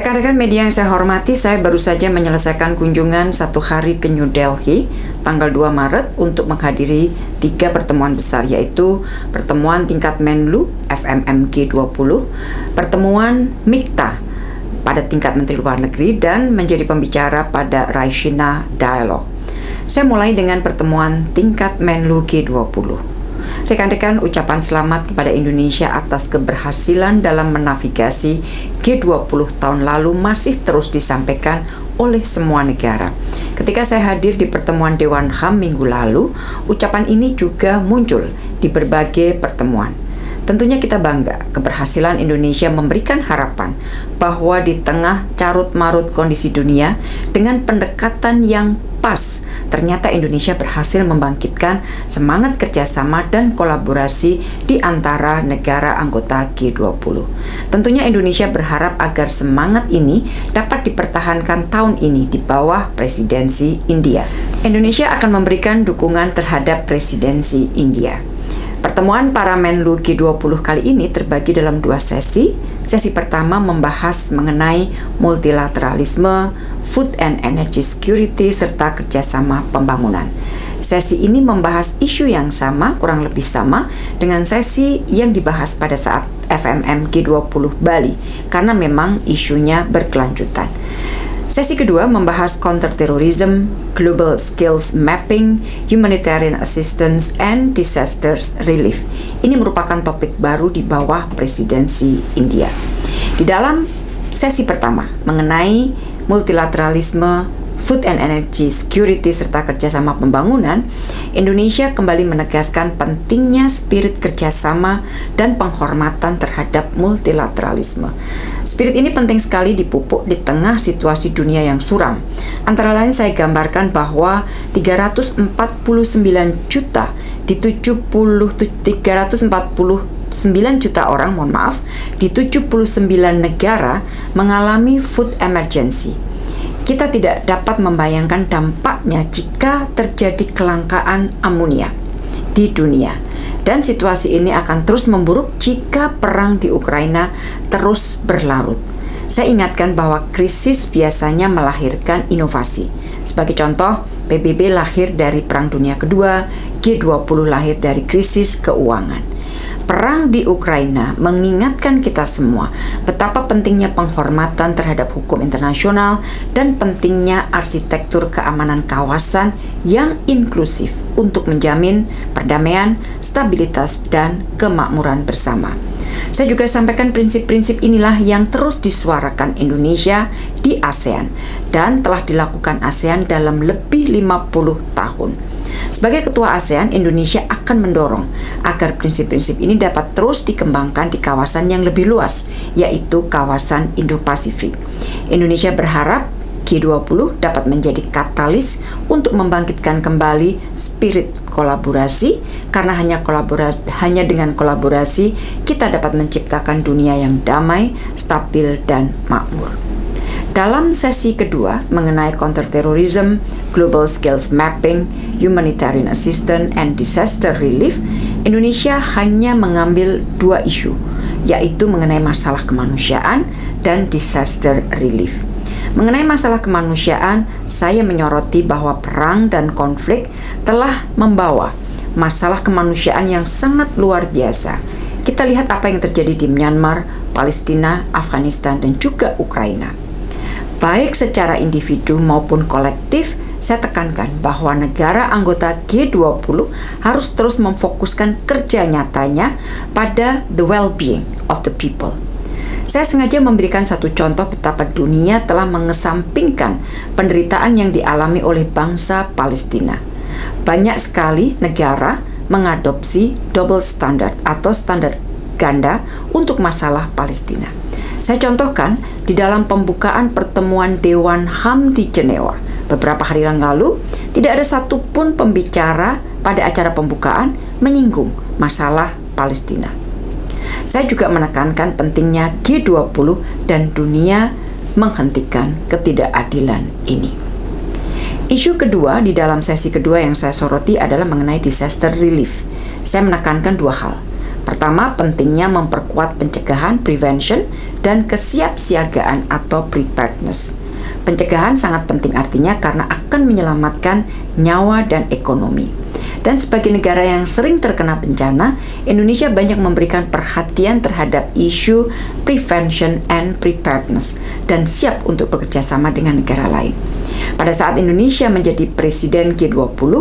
Rekan-rekan media yang saya hormati, saya baru saja menyelesaikan kunjungan satu hari ke New Delhi tanggal 2 Maret untuk menghadiri tiga pertemuan besar yaitu pertemuan tingkat Menlu FMMG 20, pertemuan MIKTA pada tingkat Menteri Luar Negeri dan menjadi pembicara pada Raishina Dialogue. Saya mulai dengan pertemuan tingkat Menlu G20. Rekan-rekan, ucapan selamat kepada Indonesia atas keberhasilan dalam menavigasi G20 tahun lalu masih terus disampaikan oleh semua negara. Ketika saya hadir di pertemuan Dewan HAM minggu lalu, ucapan ini juga muncul di berbagai pertemuan. Tentunya kita bangga keberhasilan Indonesia memberikan harapan bahwa di tengah carut-marut kondisi dunia dengan pendekatan yang pas, ternyata Indonesia berhasil membangkitkan semangat kerjasama dan kolaborasi di antara negara anggota G20. Tentunya Indonesia berharap agar semangat ini dapat dipertahankan tahun ini di bawah presidensi India. Indonesia akan memberikan dukungan terhadap presidensi India. Pertemuan para Menlu G20 kali ini terbagi dalam dua sesi. Sesi pertama membahas mengenai multilateralisme, food and energy security, serta kerjasama pembangunan. Sesi ini membahas isu yang sama, kurang lebih sama, dengan sesi yang dibahas pada saat FMM G20 Bali, karena memang isunya berkelanjutan. Sesi kedua membahas counterterrorism, global skills mapping, humanitarian assistance, and disasters relief. Ini merupakan topik baru di bawah presidensi India. Di dalam sesi pertama mengenai multilateralisme, food and energy security serta kerjasama pembangunan, Indonesia kembali menegaskan pentingnya spirit kerjasama dan penghormatan terhadap multilateralisme. Spirit ini penting sekali dipupuk di tengah situasi dunia yang suram. Antara lain saya gambarkan bahwa 349 juta di 70 340 9 juta orang, mohon maaf, di 79 negara mengalami food emergency kita tidak dapat membayangkan dampaknya jika terjadi kelangkaan amonia di dunia. Dan situasi ini akan terus memburuk jika perang di Ukraina terus berlarut. Saya ingatkan bahwa krisis biasanya melahirkan inovasi. Sebagai contoh, PBB lahir dari Perang Dunia Kedua, G20 lahir dari krisis keuangan perang di Ukraina mengingatkan kita semua betapa pentingnya penghormatan terhadap hukum internasional dan pentingnya arsitektur keamanan kawasan yang inklusif untuk menjamin perdamaian, stabilitas, dan kemakmuran bersama. Saya juga sampaikan prinsip-prinsip inilah yang terus disuarakan Indonesia di ASEAN dan telah dilakukan ASEAN dalam lebih 50 tahun. Sebagai ketua ASEAN, Indonesia akan mendorong agar prinsip-prinsip ini dapat terus dikembangkan di kawasan yang lebih luas, yaitu kawasan Indo-Pasifik. Indonesia berharap G20 dapat menjadi katalis untuk membangkitkan kembali spirit kolaborasi karena hanya kolaborasi hanya dengan kolaborasi kita dapat menciptakan dunia yang damai, stabil dan makmur. Dalam sesi kedua mengenai counterterrorism, global skills mapping, humanitarian assistance, and disaster relief, Indonesia hanya mengambil dua isu, yaitu mengenai masalah kemanusiaan dan disaster relief. Mengenai masalah kemanusiaan, saya menyoroti bahwa perang dan konflik telah membawa masalah kemanusiaan yang sangat luar biasa. Kita lihat apa yang terjadi di Myanmar, Palestina, Afghanistan, dan juga Ukraina baik secara individu maupun kolektif, saya tekankan bahwa negara anggota G20 harus terus memfokuskan kerja nyatanya pada the well-being of the people. Saya sengaja memberikan satu contoh betapa dunia telah mengesampingkan penderitaan yang dialami oleh bangsa Palestina. Banyak sekali negara mengadopsi double standard atau standar ganda untuk masalah Palestina. Saya contohkan di dalam pembukaan pertemuan Dewan HAM di Jenewa beberapa hari yang lalu, tidak ada satupun pembicara pada acara pembukaan menyinggung masalah Palestina. Saya juga menekankan pentingnya G20 dan dunia menghentikan ketidakadilan ini. Isu kedua di dalam sesi kedua yang saya soroti adalah mengenai disaster relief. Saya menekankan dua hal. Pertama, pentingnya memperkuat pencegahan prevention dan kesiapsiagaan atau preparedness. Pencegahan sangat penting artinya karena akan menyelamatkan nyawa dan ekonomi. Dan sebagai negara yang sering terkena bencana, Indonesia banyak memberikan perhatian terhadap isu prevention and preparedness dan siap untuk bekerja sama dengan negara lain. Pada saat Indonesia menjadi presiden G20,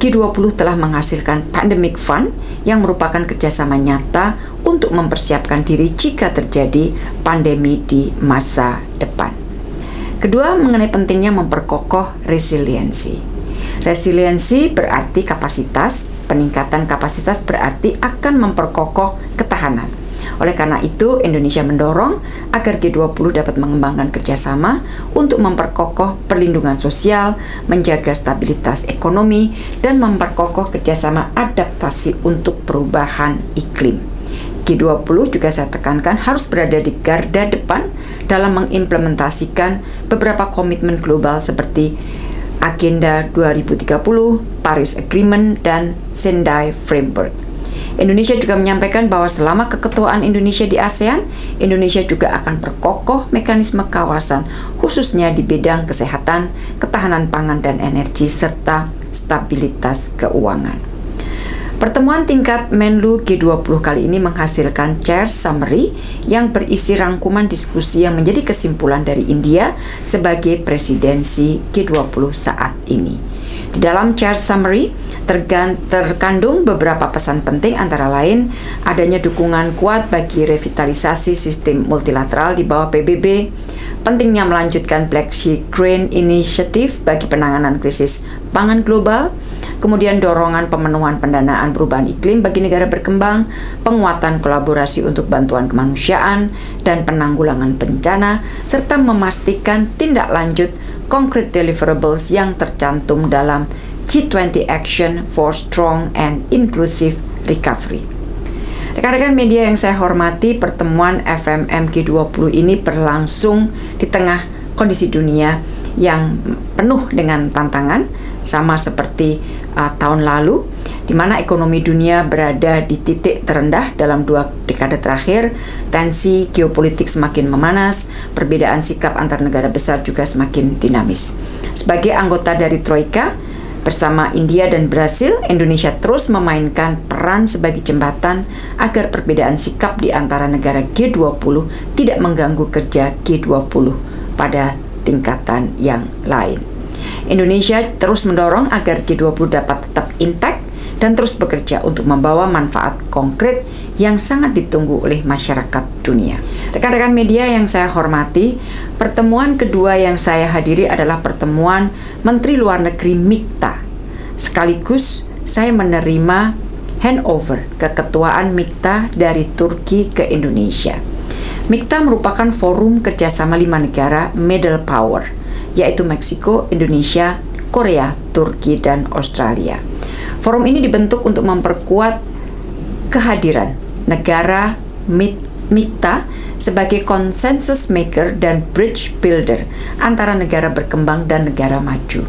G20 telah menghasilkan Pandemic Fund yang merupakan kerjasama nyata untuk mempersiapkan diri jika terjadi pandemi di masa depan. Kedua, mengenai pentingnya memperkokoh resiliensi. Resiliensi berarti kapasitas, peningkatan kapasitas berarti akan memperkokoh ketahanan. Oleh karena itu, Indonesia mendorong agar G20 dapat mengembangkan kerjasama untuk memperkokoh perlindungan sosial, menjaga stabilitas ekonomi, dan memperkokoh kerjasama adaptasi untuk perubahan iklim. G20 juga saya tekankan harus berada di garda depan dalam mengimplementasikan beberapa komitmen global seperti Agenda 2030, Paris Agreement, dan Sendai Framework. Indonesia juga menyampaikan bahwa selama keketuaan Indonesia di ASEAN, Indonesia juga akan perkokoh mekanisme kawasan, khususnya di bidang kesehatan, ketahanan pangan dan energi, serta stabilitas keuangan. Pertemuan tingkat Menlu G20 kali ini menghasilkan chair summary yang berisi rangkuman diskusi yang menjadi kesimpulan dari India sebagai presidensi G20 saat ini. Di dalam chair summary terkandung beberapa pesan penting antara lain adanya dukungan kuat bagi revitalisasi sistem multilateral di bawah PBB, pentingnya melanjutkan Black Sea Grain Initiative bagi penanganan krisis pangan global, kemudian dorongan pemenuhan pendanaan perubahan iklim bagi negara berkembang, penguatan kolaborasi untuk bantuan kemanusiaan dan penanggulangan bencana, serta memastikan tindak lanjut concrete deliverables yang tercantum dalam G20 Action for Strong and Inclusive Recovery. Rekan-rekan media yang saya hormati, pertemuan FMM G20 ini berlangsung di tengah kondisi dunia yang penuh dengan tantangan, sama seperti uh, tahun lalu, di mana ekonomi dunia berada di titik terendah dalam dua dekade terakhir, tensi geopolitik semakin memanas, perbedaan sikap antar negara besar juga semakin dinamis. Sebagai anggota dari Troika, Bersama India dan Brasil, Indonesia terus memainkan peran sebagai jembatan agar perbedaan sikap di antara negara G20 tidak mengganggu kerja G20 pada tingkatan yang lain. Indonesia terus mendorong agar G20 dapat tetap intak dan terus bekerja untuk membawa manfaat konkret yang sangat ditunggu oleh masyarakat dunia. Rekan-rekan media yang saya hormati, pertemuan kedua yang saya hadiri adalah pertemuan Menteri Luar Negeri Mikta. Sekaligus saya menerima handover keketuaan Mikta dari Turki ke Indonesia. Mikta merupakan forum kerjasama lima negara middle power yaitu Meksiko, Indonesia, Korea, Turki, dan Australia. Forum ini dibentuk untuk memperkuat kehadiran negara MITA sebagai konsensus maker dan bridge builder antara negara berkembang dan negara maju.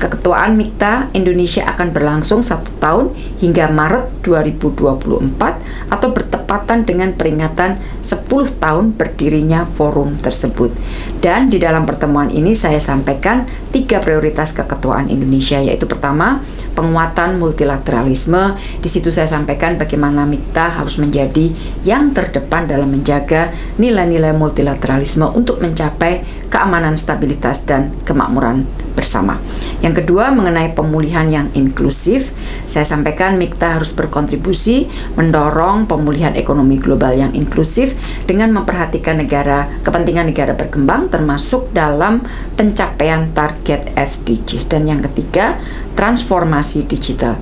Keketuaan MIKTA Indonesia akan berlangsung satu tahun hingga Maret 2024 atau bertepatan dengan peringatan 10 tahun berdirinya forum tersebut. Dan di dalam pertemuan ini saya sampaikan tiga prioritas keketuaan Indonesia yaitu pertama penguatan multilateralisme. Di situ saya sampaikan bagaimana MIKTA harus menjadi yang terdepan dalam menjaga nilai-nilai multilateralisme untuk mencapai keamanan, stabilitas, dan kemakmuran bersama. Yang kedua, mengenai pemulihan yang inklusif, saya sampaikan MIKTA harus berkontribusi mendorong pemulihan ekonomi global yang inklusif dengan memperhatikan negara kepentingan negara berkembang termasuk dalam pencapaian target SDGs. Dan yang ketiga, transformasi digital.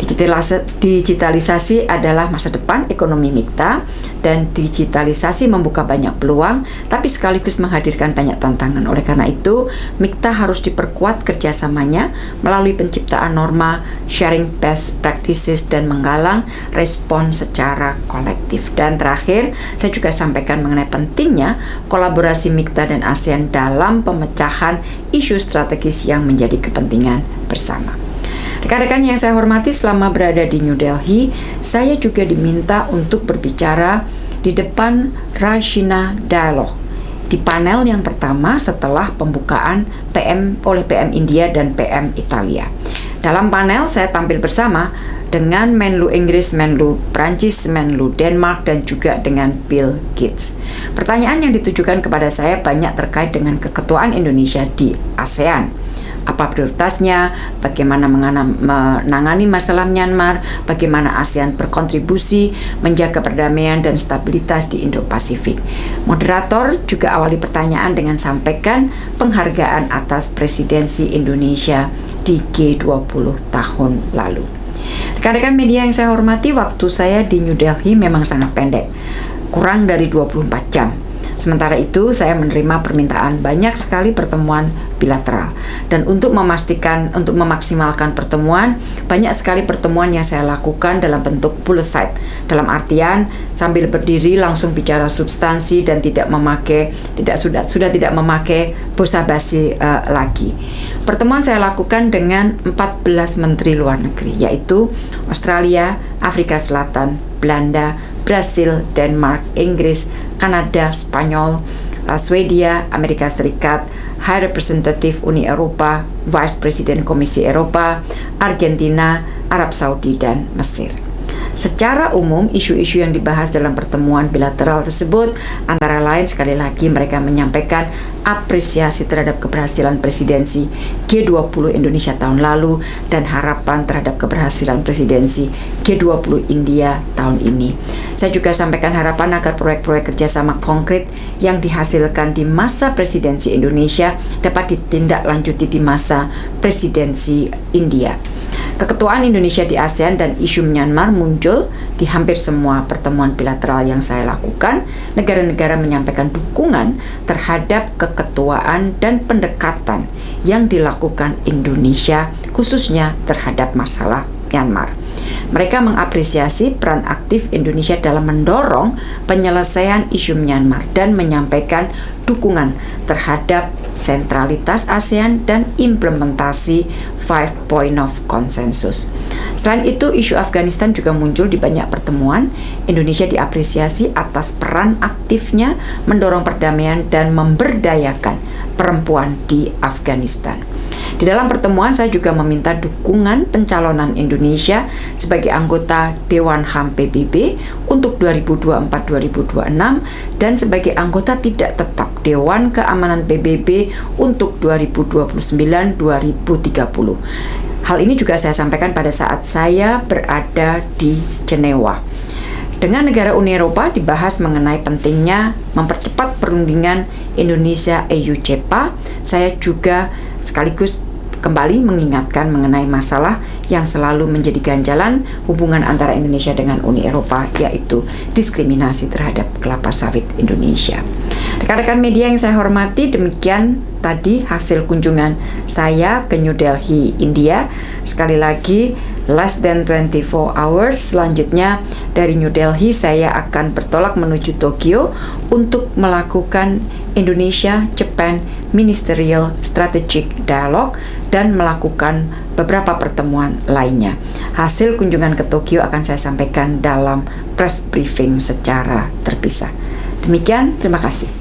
Digitalisasi adalah masa depan ekonomi Mikta dan digitalisasi membuka banyak peluang tapi sekaligus menghadirkan banyak tantangan. Oleh karena itu, Mikta harus diperkuat kerjasamanya melalui penciptaan norma, sharing best practices dan menggalang respon secara kolektif. Dan terakhir, saya juga sampaikan mengenai pentingnya kolaborasi Mikta dan ASEAN dalam pemecahan isu strategis yang menjadi kepentingan bersama. Rekan-rekan yang saya hormati selama berada di New Delhi, saya juga diminta untuk berbicara di depan Rashina Dialogue di panel yang pertama setelah pembukaan PM oleh PM India dan PM Italia. Dalam panel saya tampil bersama dengan Menlu Inggris, Menlu Prancis, Menlu Denmark, dan juga dengan Bill Gates. Pertanyaan yang ditujukan kepada saya banyak terkait dengan keketuaan Indonesia di ASEAN apa prioritasnya, bagaimana menangani masalah Myanmar, bagaimana ASEAN berkontribusi menjaga perdamaian dan stabilitas di Indo-Pasifik. Moderator juga awali pertanyaan dengan sampaikan penghargaan atas presidensi Indonesia di G20 tahun lalu. Rekan-rekan media yang saya hormati, waktu saya di New Delhi memang sangat pendek, kurang dari 24 jam. Sementara itu, saya menerima permintaan banyak sekali pertemuan bilateral. Dan untuk memastikan, untuk memaksimalkan pertemuan, banyak sekali pertemuan yang saya lakukan dalam bentuk bullet site. Dalam artian, sambil berdiri langsung bicara substansi dan tidak memakai, tidak sudah sudah tidak memakai basa-basi uh, lagi. Pertemuan saya lakukan dengan 14 menteri luar negeri, yaitu Australia, Afrika Selatan, Belanda, Brasil, Denmark, Inggris, Kanada, Spanyol, uh, Swedia, Amerika Serikat, High Representative Uni Eropa, Vice President Komisi Eropa, Argentina, Arab Saudi, dan Mesir. Secara umum, isu-isu yang dibahas dalam pertemuan bilateral tersebut antara lain sekali lagi mereka menyampaikan apresiasi terhadap keberhasilan presidensi G20 Indonesia tahun lalu dan harapan terhadap keberhasilan presidensi G20 India tahun ini. Saya juga sampaikan harapan agar proyek-proyek kerjasama konkret yang dihasilkan di masa presidensi Indonesia dapat ditindaklanjuti di masa presidensi India. Keketuaan Indonesia di ASEAN dan isu Myanmar muncul di hampir semua pertemuan bilateral yang saya lakukan. Negara-negara menyampaikan dukungan terhadap keketuaan dan pendekatan yang dilakukan Indonesia khususnya terhadap masalah Myanmar. Mereka mengapresiasi peran aktif Indonesia dalam mendorong penyelesaian isu Myanmar dan menyampaikan dukungan terhadap sentralitas ASEAN dan implementasi Five Point of Consensus. Selain itu, isu Afghanistan juga muncul di banyak pertemuan. Indonesia diapresiasi atas peran aktifnya mendorong perdamaian dan memberdayakan perempuan di Afghanistan. Di dalam pertemuan saya juga meminta dukungan pencalonan Indonesia sebagai anggota Dewan HAM PBB untuk 2024-2026 dan sebagai anggota tidak tetap Dewan Keamanan PBB untuk 2029-2030. Hal ini juga saya sampaikan pada saat saya berada di Jenewa. Dengan negara Uni Eropa dibahas mengenai pentingnya mempercepat perundingan Indonesia EU CEPA. Saya juga sekaligus kembali mengingatkan mengenai masalah yang selalu menjadi ganjalan hubungan antara Indonesia dengan Uni Eropa, yaitu diskriminasi terhadap kelapa sawit Indonesia. Rekan-rekan media yang saya hormati, demikian tadi hasil kunjungan saya ke New Delhi, India. Sekali lagi, less than 24 hours. Selanjutnya dari New Delhi saya akan bertolak menuju Tokyo untuk melakukan Indonesia Japan Ministerial Strategic Dialogue dan melakukan beberapa pertemuan lainnya. Hasil kunjungan ke Tokyo akan saya sampaikan dalam press briefing secara terpisah. Demikian, terima kasih.